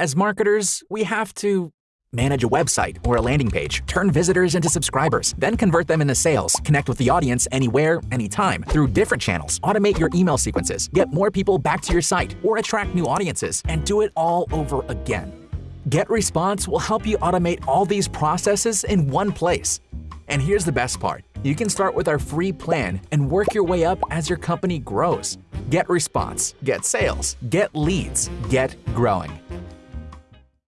As marketers, we have to manage a website or a landing page, turn visitors into subscribers, then convert them into sales, connect with the audience anywhere, anytime, through different channels, automate your email sequences, get more people back to your site, or attract new audiences, and do it all over again. GetResponse will help you automate all these processes in one place. And here's the best part. You can start with our free plan and work your way up as your company grows. GetResponse, get sales, get leads, get growing.